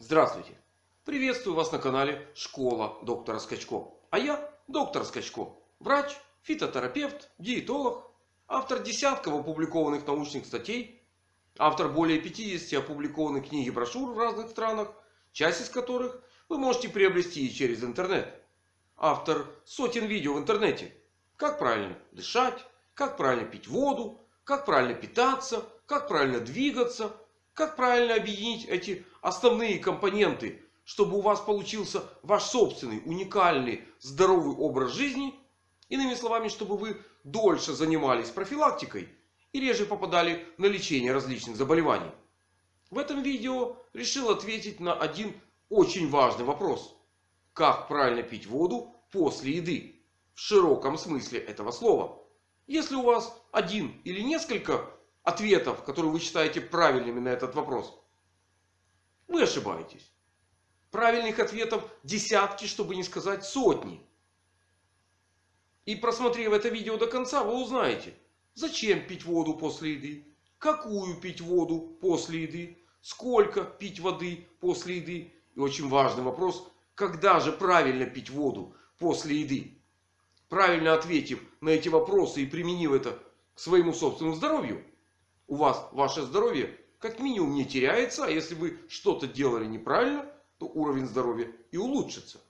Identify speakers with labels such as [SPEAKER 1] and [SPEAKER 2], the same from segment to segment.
[SPEAKER 1] Здравствуйте! Приветствую вас на канале Школа доктора Скачко. А я доктор Скачко. Врач, фитотерапевт, диетолог. Автор десятков опубликованных научных статей. Автор более 50 опубликованных книг и брошюр в разных странах. Часть из которых вы можете приобрести через интернет. Автор сотен видео в интернете. Как правильно дышать, как правильно пить воду, как правильно питаться, как правильно двигаться. Как правильно объединить эти основные компоненты, чтобы у вас получился ваш собственный, уникальный, здоровый образ жизни. Иными словами, чтобы вы дольше занимались профилактикой и реже попадали на лечение различных заболеваний. В этом видео решил ответить на один очень важный вопрос. Как правильно пить воду после еды? В широком смысле этого слова. Если у вас один или несколько ответов, которые вы считаете правильными на этот вопрос, вы ошибаетесь. Правильных ответов десятки, чтобы не сказать сотни. И просмотрев это видео до конца, вы узнаете, зачем пить воду после еды, какую пить воду после еды, сколько пить воды после еды. И очень важный вопрос, когда же правильно пить воду после еды. Правильно ответив на эти вопросы и применив это к своему собственному здоровью, у вас ваше здоровье как минимум не теряется. А если вы что-то делали неправильно, то уровень здоровья и улучшится.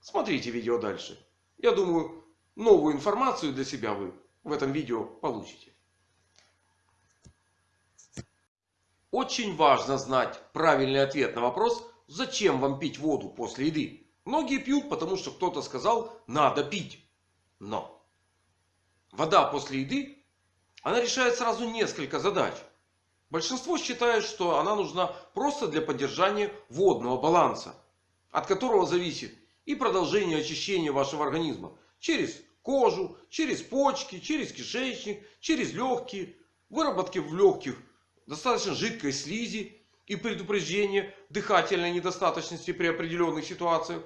[SPEAKER 1] Смотрите видео дальше. Я думаю, новую информацию для себя вы в этом видео получите. Очень важно знать правильный ответ на вопрос, зачем вам пить воду после еды. Многие пьют, потому что кто-то сказал, надо пить. Но вода после еды она решает сразу несколько задач. Большинство считает, что она нужна просто для поддержания водного баланса. От которого зависит и продолжение очищения вашего организма. Через кожу, через почки, через кишечник, через легкие. Выработки в легких достаточно жидкой слизи. И предупреждение дыхательной недостаточности при определенных ситуациях.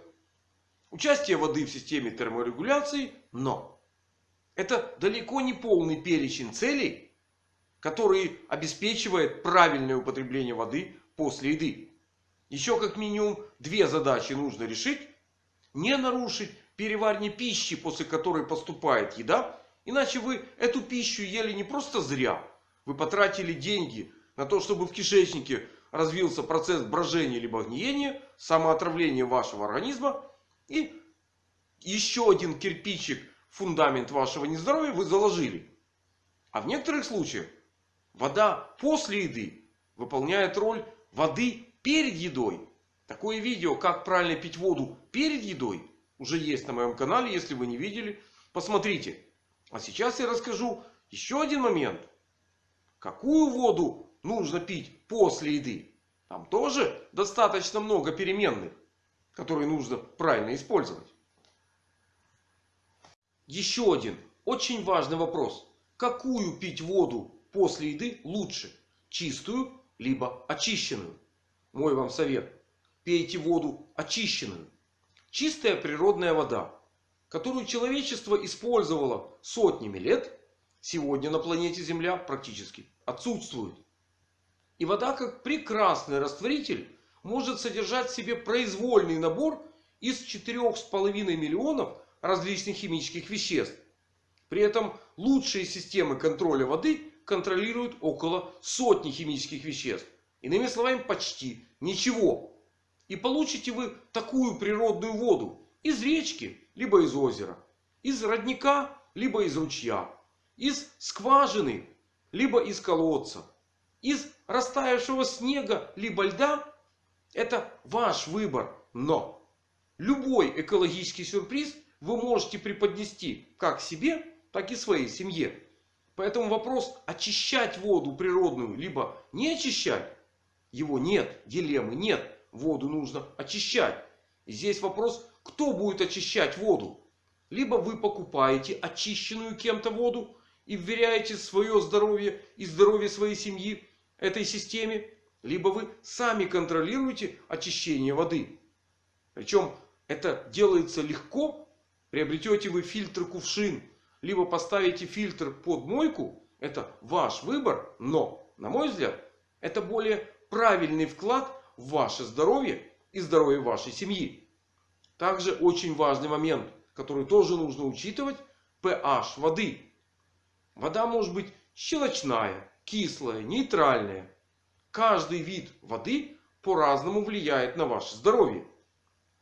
[SPEAKER 1] Участие воды в системе терморегуляции. Но это далеко не полный перечень целей, который обеспечивает правильное употребление воды после еды. Еще как минимум две задачи нужно решить. Не нарушить переваривание пищи, после которой поступает еда. Иначе вы эту пищу ели не просто зря. Вы потратили деньги на то, чтобы в кишечнике развился процесс брожения либо гниения, самоотравления вашего организма. И еще один кирпичик фундамент вашего нездоровья вы заложили. А в некоторых случаях вода после еды выполняет роль воды перед едой. Такое видео, как правильно пить воду перед едой, уже есть на моем канале. Если вы не видели, посмотрите. А сейчас я расскажу еще один момент. Какую воду нужно пить после еды? Там тоже достаточно много переменных, которые нужно правильно использовать. Еще один очень важный вопрос. Какую пить воду после еды лучше? Чистую либо очищенную? Мой вам совет. Пейте воду очищенную. Чистая природная вода, которую человечество использовало сотнями лет, сегодня на планете Земля практически отсутствует. И вода как прекрасный растворитель может содержать в себе произвольный набор из 4,5 миллионов различных химических веществ. При этом лучшие системы контроля воды контролируют около сотни химических веществ. Иными словами, почти ничего. И получите вы такую природную воду из речки, либо из озера. Из родника, либо из ручья. Из скважины, либо из колодца. Из растаявшего снега, либо льда. Это ваш выбор. Но любой экологический сюрприз вы можете преподнести как себе, так и своей семье. Поэтому вопрос очищать воду природную, либо не очищать, его нет. Дилеммы нет. Воду нужно очищать. И здесь вопрос, кто будет очищать воду. Либо вы покупаете очищенную кем-то воду и вверяете свое здоровье и здоровье своей семьи этой системе. Либо вы сами контролируете очищение воды. Причем это делается легко Приобретете вы фильтр кувшин. Либо поставите фильтр под мойку. Это ваш выбор. Но, на мой взгляд, это более правильный вклад в ваше здоровье и здоровье вашей семьи. Также очень важный момент, который тоже нужно учитывать. pH воды. Вода может быть щелочная, кислая, нейтральная. Каждый вид воды по-разному влияет на ваше здоровье.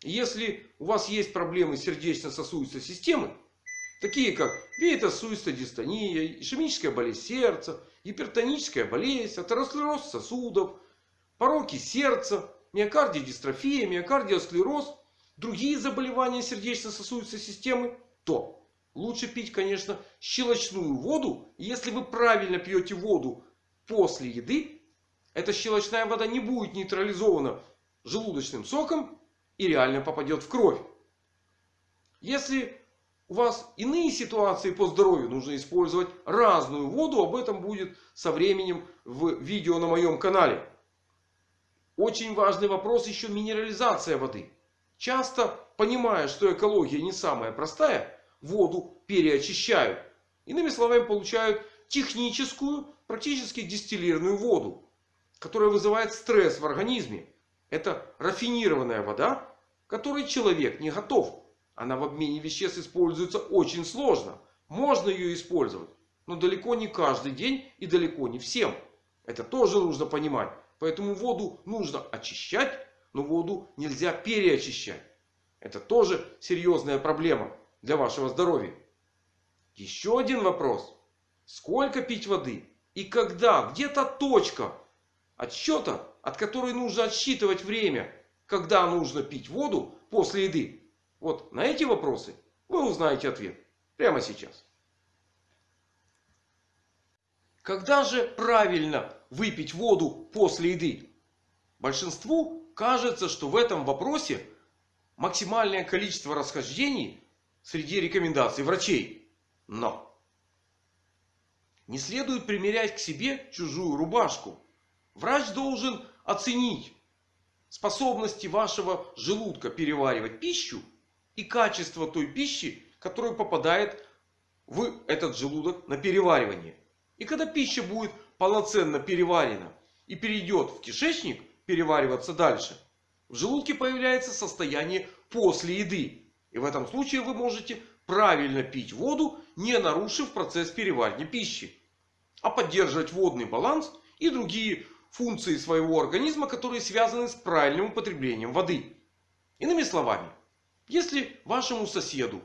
[SPEAKER 1] Если у вас есть проблемы сердечно-сосудистой системы, такие как веетосудистая дистония, ишемическая болезнь сердца, гипертоническая болезнь, атеросклероз сосудов, пороки сердца, миокардиодистрофия, миокардиосклероз, другие заболевания сердечно-сосудистой системы, то лучше пить, конечно, щелочную воду. Если вы правильно пьете воду после еды, эта щелочная вода не будет нейтрализована желудочным соком и реально попадет в кровь. Если у вас иные ситуации по здоровью, нужно использовать разную воду. Об этом будет со временем в видео на моем канале. Очень важный вопрос еще минерализация воды. Часто, понимая, что экология не самая простая, воду переочищают. Иными словами, получают техническую, практически дистиллированную воду. Которая вызывает стресс в организме. Это рафинированная вода, которой человек не готов. Она в обмене веществ используется очень сложно. Можно ее использовать. Но далеко не каждый день и далеко не всем. Это тоже нужно понимать. Поэтому воду нужно очищать. Но воду нельзя переочищать. Это тоже серьезная проблема для вашего здоровья. Еще один вопрос. Сколько пить воды? И когда? Где то точка отсчета, от которой нужно отсчитывать время когда нужно пить воду после еды? Вот на эти вопросы вы узнаете ответ прямо сейчас. Когда же правильно выпить воду после еды? Большинству кажется, что в этом вопросе максимальное количество расхождений среди рекомендаций врачей. Но не следует примерять к себе чужую рубашку. Врач должен оценить способности вашего желудка переваривать пищу и качество той пищи, которая попадает в этот желудок на переваривание. И когда пища будет полноценно переварена и перейдет в кишечник перевариваться дальше, в желудке появляется состояние после еды. И в этом случае вы можете правильно пить воду, не нарушив процесс переваривания пищи. А поддерживать водный баланс и другие функции своего организма, которые связаны с правильным употреблением воды. Иными словами, если вашему соседу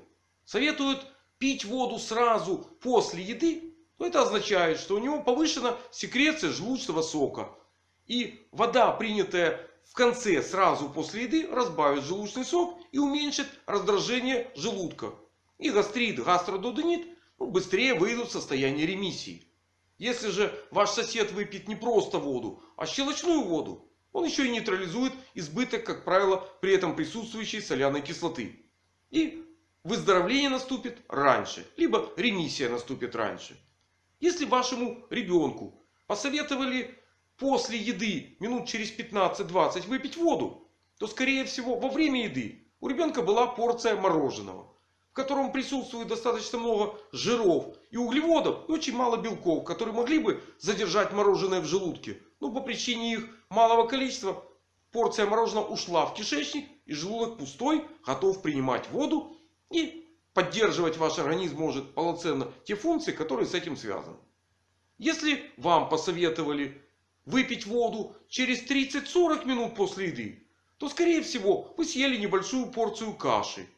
[SPEAKER 1] советуют пить воду сразу после еды, то это означает, что у него повышена секреция желудочного сока. И вода, принятая в конце сразу после еды, разбавит желудочный сок и уменьшит раздражение желудка. И гастрит, гастрододенит ну, быстрее выйдут в состояние ремиссии. Если же ваш сосед выпьет не просто воду, а щелочную воду, он еще и нейтрализует избыток, как правило, при этом присутствующей соляной кислоты. И выздоровление наступит раньше, либо ремиссия наступит раньше. Если вашему ребенку посоветовали после еды минут через 15-20 выпить воду, то скорее всего во время еды у ребенка была порция мороженого в котором присутствует достаточно много жиров и углеводов и очень мало белков, которые могли бы задержать мороженое в желудке. Но по причине их малого количества порция мороженого ушла в кишечник и желудок пустой, готов принимать воду и поддерживать ваш организм может полноценно те функции, которые с этим связаны. Если вам посоветовали выпить воду через 30-40 минут после еды, то скорее всего вы съели небольшую порцию каши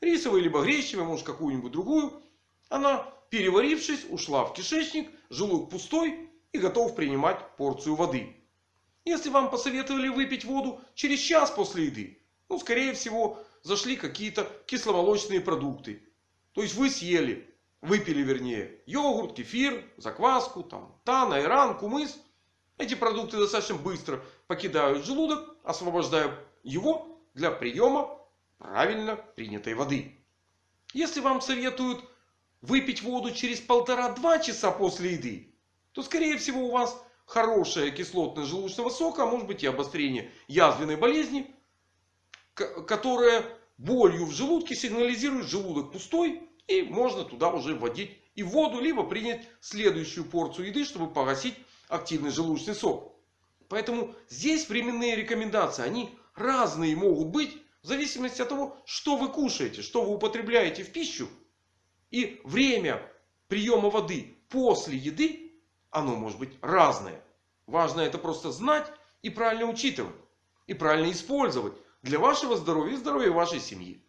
[SPEAKER 1] рисовой либо гречневой, может какую-нибудь другую. Она, переварившись, ушла в кишечник, желудок пустой готов принимать порцию воды. Если вам посоветовали выпить воду через час после еды, ну, скорее всего, зашли какие-то кисломолочные продукты. То есть вы съели, выпили вернее, йогурт, кефир, закваску, там, тан, айран, кумыс. Эти продукты достаточно быстро покидают желудок, освобождая его для приема правильно принятой воды. Если вам советуют выпить воду через полтора-два часа после еды, то скорее всего у вас хорошая кислотность желудочного сока, а может быть и обострение язвенной болезни, которая болью в желудке сигнализирует желудок пустой и можно туда уже вводить и воду, либо принять следующую порцию еды, чтобы погасить активный желудочный сок. Поэтому здесь временные рекомендации, они разные могут быть. В зависимости от того, что вы кушаете, что вы употребляете в пищу. И время приема воды после еды, оно может быть разное. Важно это просто знать и правильно учитывать. И правильно использовать для вашего здоровья и здоровья вашей семьи.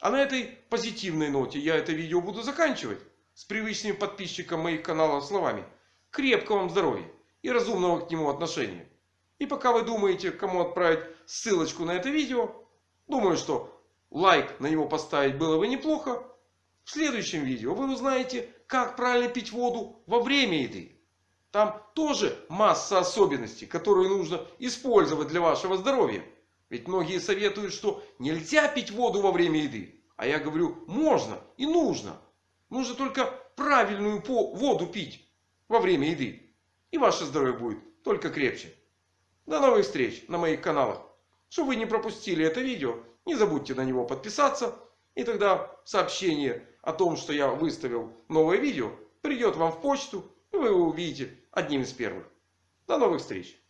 [SPEAKER 1] А на этой позитивной ноте я это видео буду заканчивать. С привычными подписчикам моих каналов словами. Крепкого вам здоровья и разумного к нему отношения. И пока вы думаете, кому отправить ссылочку на это видео. Думаю, что лайк на него поставить было бы неплохо. В следующем видео вы узнаете, как правильно пить воду во время еды. Там тоже масса особенностей, которые нужно использовать для вашего здоровья. Ведь многие советуют, что нельзя пить воду во время еды. А я говорю, можно и нужно. Нужно только правильную воду пить во время еды. И ваше здоровье будет только крепче. До новых встреч на моих каналах. Чтобы вы не пропустили это видео, не забудьте на него подписаться. И тогда сообщение о том, что я выставил новое видео, придет вам в почту. И вы его увидите одним из первых. До новых встреч.